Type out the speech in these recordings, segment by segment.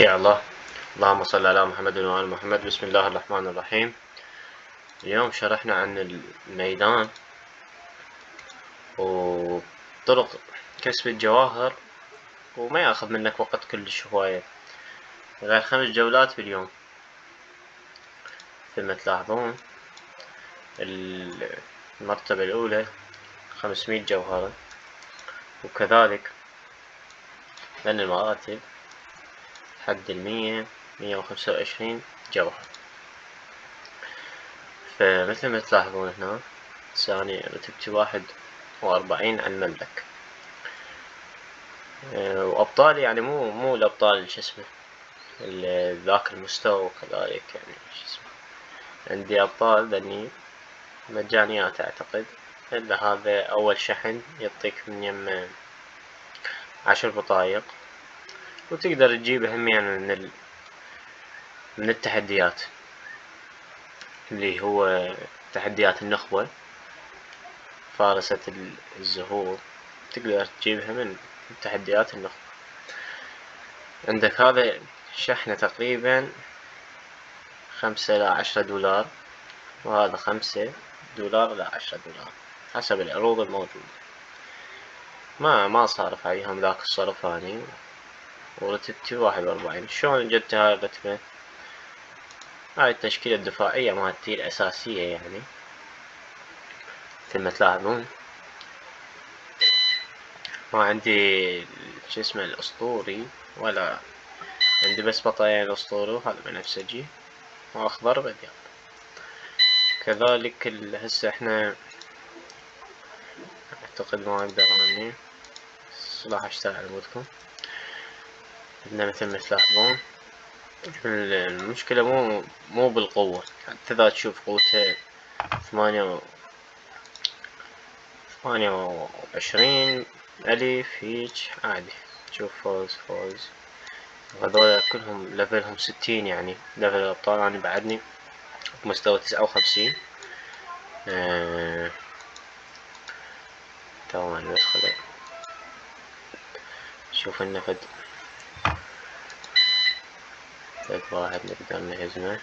يا الله. اللهم صل على محمد وآل محمد. بسم الله الرحمن الرحيم. اليوم شرحنا عن الميدان وطرق كسب الجواهر وما ياخذ منك وقت كلش هواية. غير خمس جولات باليوم. مثل ما تلاحظون المرتبة الأولى خمسمية جوهرة. وكذلك لأن المراتب حد المية مية وخمسة وعشرين جوهر. فمثل ما تلاحظون هنا ثاني رتبتي واحد وأربعين على المملك آه، وأبطال يعني مو مو الأبطال شو اسمه ذاك المستوى وكذلك يعني شو اسمه. عندي أبطال ذني مجانيات أعتقد. إلا هذا أول شحن يعطيك من يم عشر بطايق. وتقدر تجيبه هم يعني من ال... من التحديات. اللي هو تحديات النخبة فارسة الزهور. تقدر تجيبها من تحديات النخبة. عندك هذا شحنة تقريبا خمسة إلى عشرة دولار وهذا خمسة دولار إلى عشرة دولار حسب العروض الموجودة. ما ما صارف عليهم ذاك الصرف هاني. ورتبتي واحد وأربعين. شلون جبت هاي الرتبة هاي التشكيلة الدفاعية مالتي الأساسية يعني. مثل ما تلاحظون ما عندي شو اسمه الأسطوري ولا عندي بس بطايين أسطوري وهذا بنفسجي وأخضر بأبيض كذلك هسه إحنا أعتقد ما أقدر أني راح أشتغل على عندنا مثل ما تلاحظون المشكلة مو مو بالقوة. حتى إذا تشوف قوته ثمانية ثمانية وعشرين ألف هيج عادي. تشوف فوز فوز. هذول كلهم level هم ستين يعني. level الأبطال أنا بعدني بمستوى تسعة وخمسين. آه... توه ندخل شوف First of I have never done an ASMR.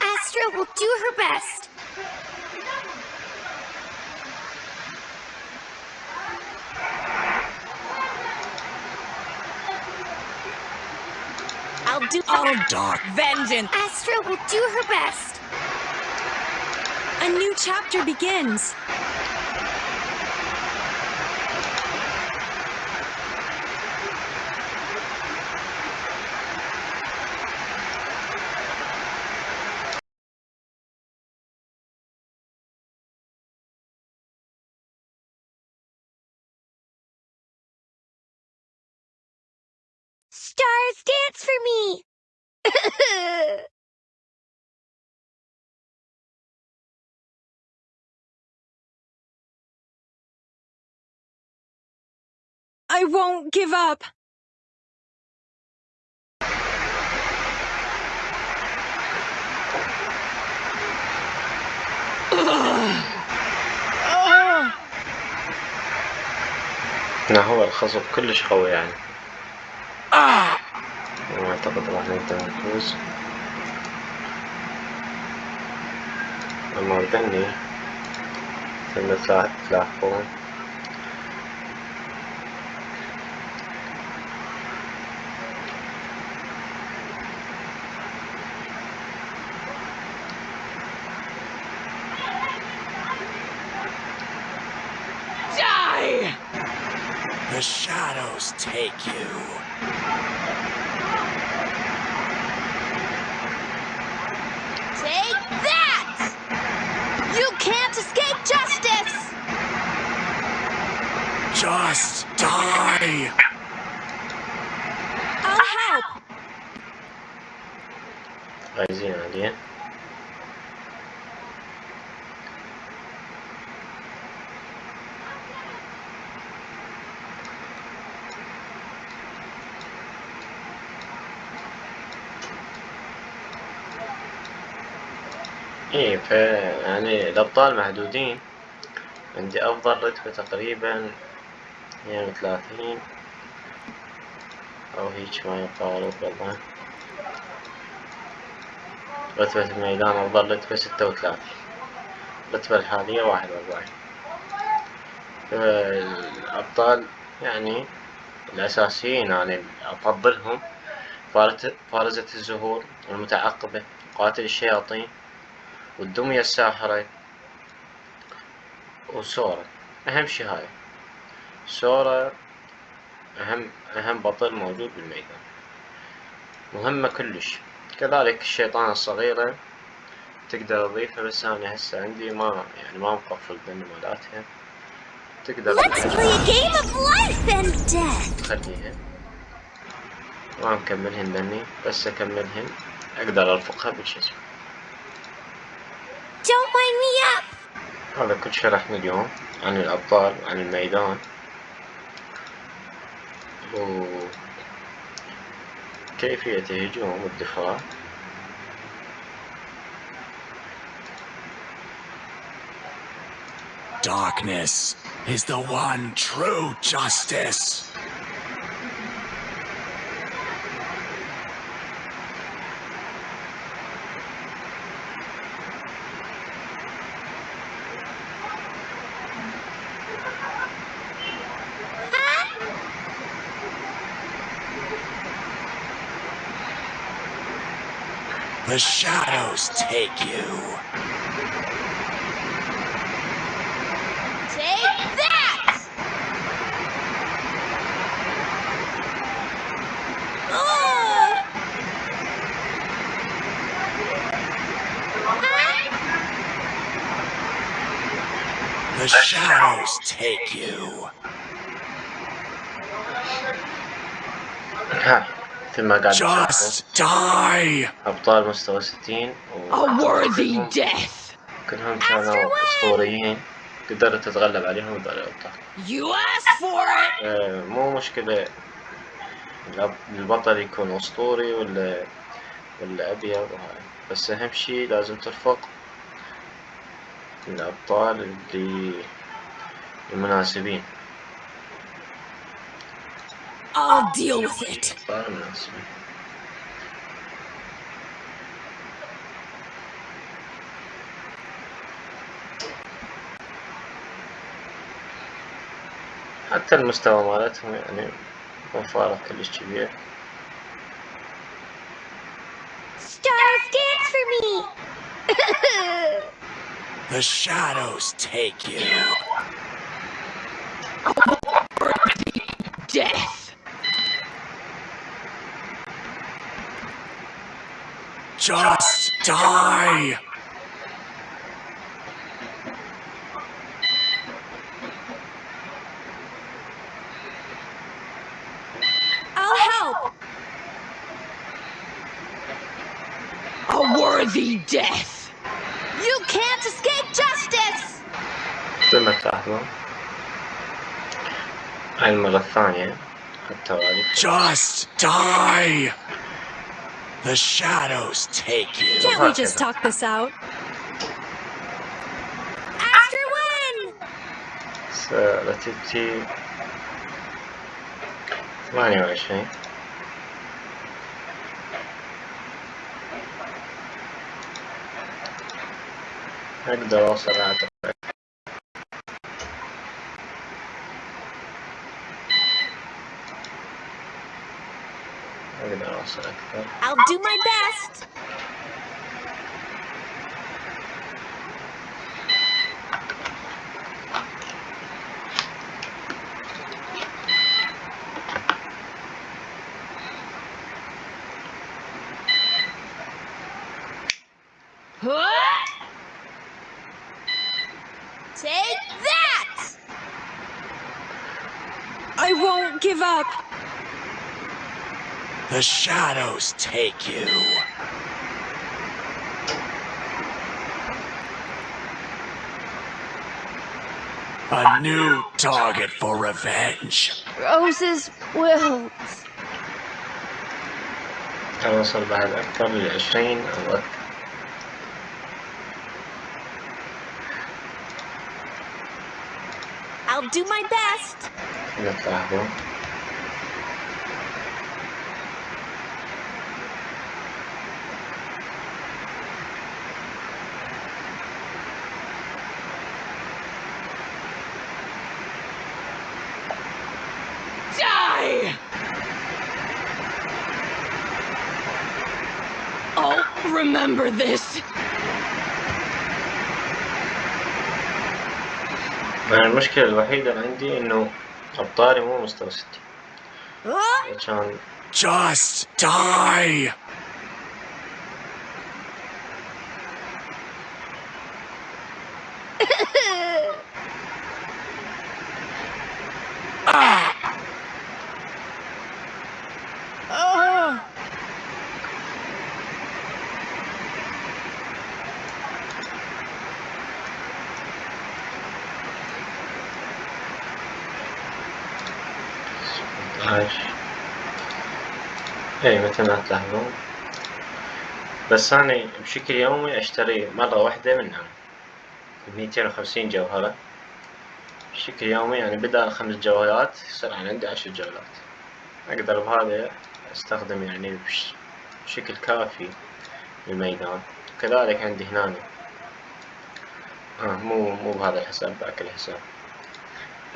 Astra will do her best. I'll do Oh, dark vengeance! Astra will do her best. A new chapter begins. Stars dance for me. I won't give up. هو الخصم كلش قوي يعني Ah! ما أعتقد راح نقدر نفوز أما البني مثل ما علي عايزين عليه. إيه ف يعني الأبطال محدودين. عندي أفضل رتبة تقريبا يعني ثلاثين أو هيج ما يقارب والله. رتبة الميدان أفضل رتبة ستة وثلاثين الرتبة الحالية واحد وأربعين الأبطال يعني الأساسيين يعني أفضلهم فارزة الزهور المتعقبة قاتل الشياطين والدمية الساحرة وسورة. أهم شي هاي. سورة أهم أهم بطل موجود بالميدان. مهمة كلش. كذلك الشيطان الصغيرة تقدر تضيفها بس أنا هسه عندي ما يعني ما مقفل بين مالاتها تقدر. تخليها. ما مكملهن بني بس أكملهن. أقدر أرفقها بالجسم Don't wind me up. هذا كل شرحنا اليوم عن الأبطال وعن الميدان. وكيفية الهجوم والدفاع Darkness is the one true justice. The shadows take you. Take that! Oh! The shadows take you. ها مثل ما قاعد Just die. أبطال مستوى 60 A worthy كلهم- death. كلهم كانوا أسطوريين. قدرت تتغلب عليهم هذول الأبطال You asked for it. آه، مو مشكلة. البطل يكون أسطوري ولا ولا وهاي بس أهم شي لازم ترفق الأبطال اللي المناسبين. Deal with it. الأبطال المناسبين حتى المستوى مالتهم يعني مو فارق كلش كبير Stars dance for me! The shadows take you. Death. Just die. I'll help. A worthy death. you can't escape justice! مثل ما تلاحظون هاي المرة الثانية التوالي Just die. The shadows take you. Can't we just talk this out? Astro win! رتبتي ثمانية وعشرين أقدر أوصل أعتقد I'll do my best. Take that! I won't give up. The shadows take you. A new target for revenge. Rose's will. تواصل I'll do my best. Remember this. أنا المشكلة الوحيدة اللي عندي إنه أبطالي مو مستوى ستين Huh? عشان Just die! اي مثل ما تلاحظون. بس أنا بشكل يومي أشتري مرة واحدة منها ميتين وخمسين جوهرة. بشكل يومي يعني بدل خمس جولات يصير عندي عشر جولات أقدر بهذا أستخدم يعني بش- بشكل كافي الميدان كذلك عندي هنا آه مو مو بهذا الحساب ذاك الحساب.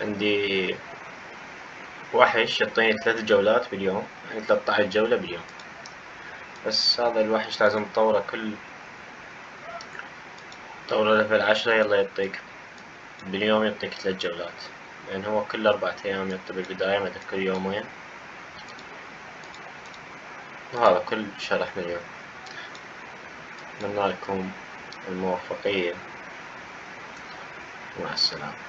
عندي وحش يعطيني ثلاث جولات باليوم يعني 13 جولة باليوم. بس هذا الوحش لازم تطوره كل طوره ليفل عشرة يلا يعطيك باليوم يعطيك ثلاث جولات. لأن هو كل أربعة أيام يعطي بالبداية ما كل يومين. وهذا كل شرح مليون أتمنى لكم الموفقية مع السلامة.